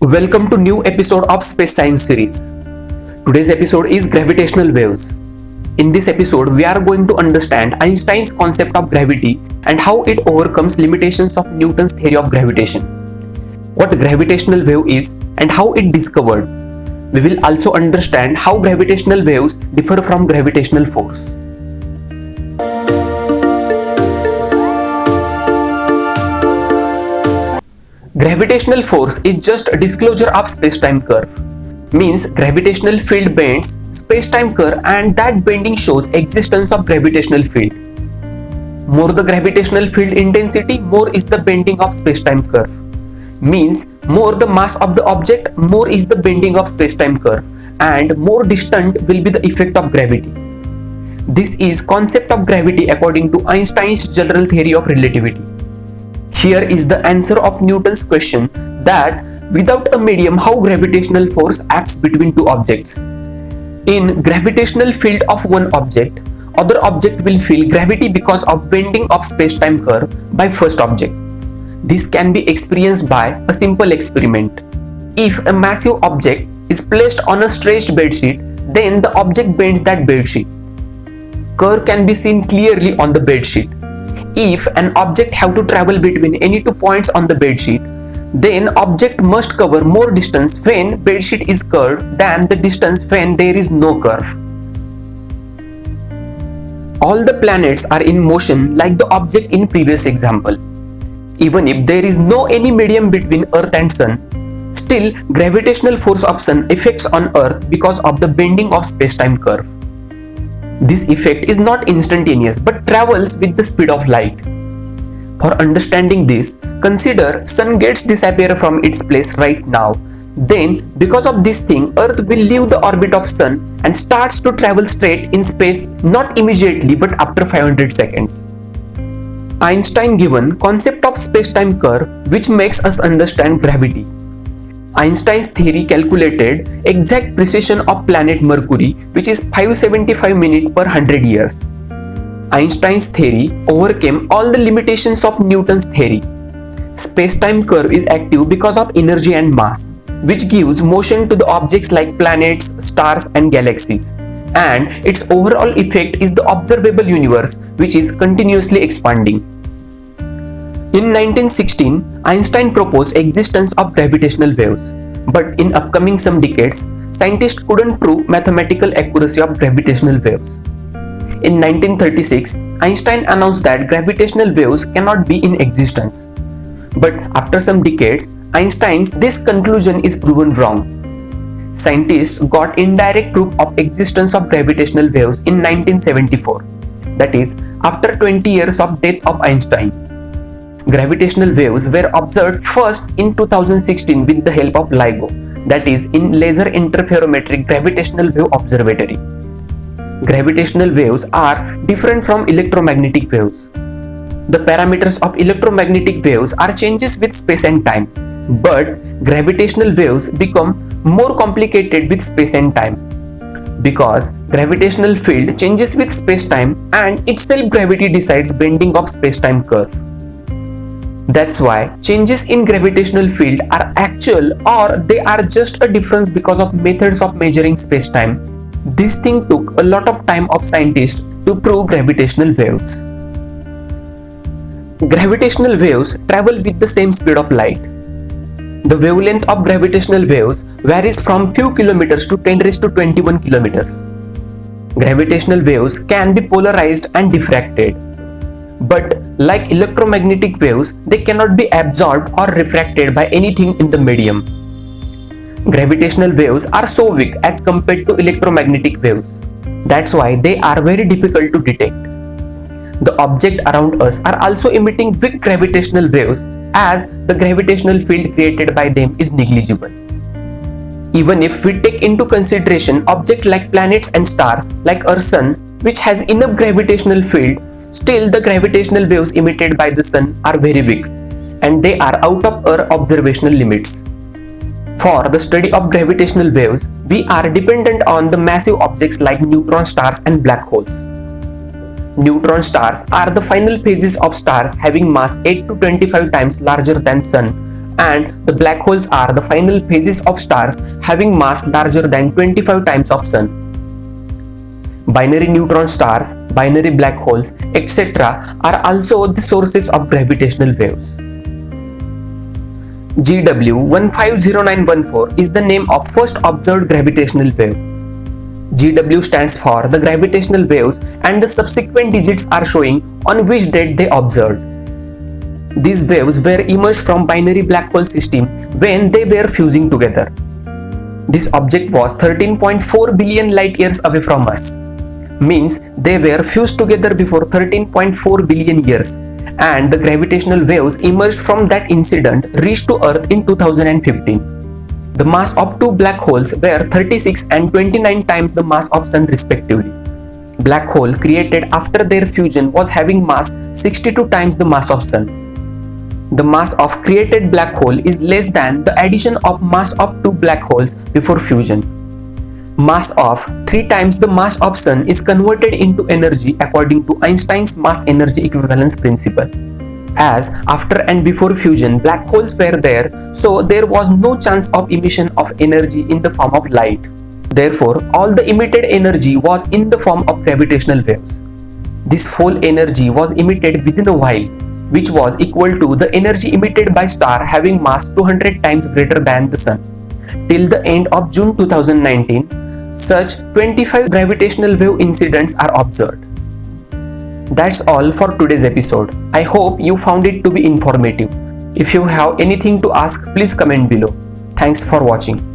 Welcome to new episode of Space Science series. Today's episode is gravitational waves. In this episode, we are going to understand Einstein's concept of gravity and how it overcomes limitations of Newton's theory of gravitation. What gravitational wave is and how it discovered. We will also understand how gravitational waves differ from gravitational force. Gravitational force is just a disclosure of space-time curve. Means gravitational field bends space-time curve and that bending shows existence of gravitational field. More the gravitational field intensity, more is the bending of space-time curve. Means more the mass of the object, more is the bending of space-time curve and more distant will be the effect of gravity. This is concept of gravity according to Einstein's general theory of relativity. Here is the answer of Newton's question that without a medium how gravitational force acts between two objects. In gravitational field of one object, other object will feel gravity because of bending of space-time curve by first object. This can be experienced by a simple experiment. If a massive object is placed on a stretched bedsheet, then the object bends that bedsheet. Curve can be seen clearly on the bedsheet if an object have to travel between any two points on the bedsheet, then object must cover more distance when bedsheet is curved than the distance when there is no curve. All the planets are in motion like the object in previous example. Even if there is no any medium between Earth and Sun, still gravitational force of Sun affects on Earth because of the bending of space-time curve. This effect is not instantaneous but travels with the speed of light. For understanding this, consider sun gets disappear from its place right now. Then, because of this thing, Earth will leave the orbit of Sun and starts to travel straight in space not immediately but after 500 seconds. Einstein given concept of space-time curve which makes us understand gravity. Einstein's theory calculated exact precession of planet Mercury which is 575 minutes per 100 years. Einstein's theory overcame all the limitations of Newton's theory. Space-time curve is active because of energy and mass, which gives motion to the objects like planets, stars and galaxies. And its overall effect is the observable universe which is continuously expanding. In 1916, Einstein proposed existence of gravitational waves, but in upcoming some decades, scientists couldn't prove mathematical accuracy of gravitational waves. In 1936, Einstein announced that gravitational waves cannot be in existence. But after some decades, Einstein's this conclusion is proven wrong. Scientists got indirect proof of existence of gravitational waves in 1974, that is, after 20 years of death of Einstein gravitational waves were observed first in 2016 with the help of LIGO, that is in Laser Interferometric Gravitational Wave Observatory. Gravitational waves are different from electromagnetic waves. The parameters of electromagnetic waves are changes with space and time, but gravitational waves become more complicated with space and time because gravitational field changes with space-time and itself gravity decides bending of space-time curve. That's why changes in gravitational field are actual or they are just a difference because of methods of measuring space-time. This thing took a lot of time of scientists to prove gravitational waves. Gravitational waves travel with the same speed of light. The wavelength of gravitational waves varies from few kilometers to 10 raised to 21 kilometers. Gravitational waves can be polarized and diffracted but like electromagnetic waves, they cannot be absorbed or refracted by anything in the medium. Gravitational waves are so weak as compared to electromagnetic waves. That's why they are very difficult to detect. The objects around us are also emitting weak gravitational waves as the gravitational field created by them is negligible. Even if we take into consideration objects like planets and stars like our sun which has enough gravitational field Still, the gravitational waves emitted by the sun are very weak and they are out of our observational limits. For the study of gravitational waves, we are dependent on the massive objects like neutron stars and black holes. Neutron stars are the final phases of stars having mass 8 to 25 times larger than Sun and the black holes are the final phases of stars having mass larger than 25 times of sun. Binary neutron stars, binary black holes, etc. are also the sources of gravitational waves. GW 150914 is the name of first observed gravitational wave. GW stands for the gravitational waves and the subsequent digits are showing on which date they observed. These waves were emerged from binary black hole system when they were fusing together. This object was 13.4 billion light years away from us. Means they were fused together before 13.4 billion years and the gravitational waves emerged from that incident reached to Earth in 2015. The mass of two black holes were 36 and 29 times the mass of Sun respectively. Black hole created after their fusion was having mass 62 times the mass of Sun. The mass of created black hole is less than the addition of mass of two black holes before fusion. Mass of 3 times the mass of Sun is converted into energy according to Einstein's mass energy equivalence principle as after and before fusion black holes were there so there was no chance of emission of energy in the form of light. Therefore, all the emitted energy was in the form of gravitational waves. This full energy was emitted within a while which was equal to the energy emitted by star having mass 200 times greater than the sun. Till the end of June 2019, such 25 gravitational wave incidents are observed. That's all for today's episode. I hope you found it to be informative. If you have anything to ask, please comment below. Thanks for watching.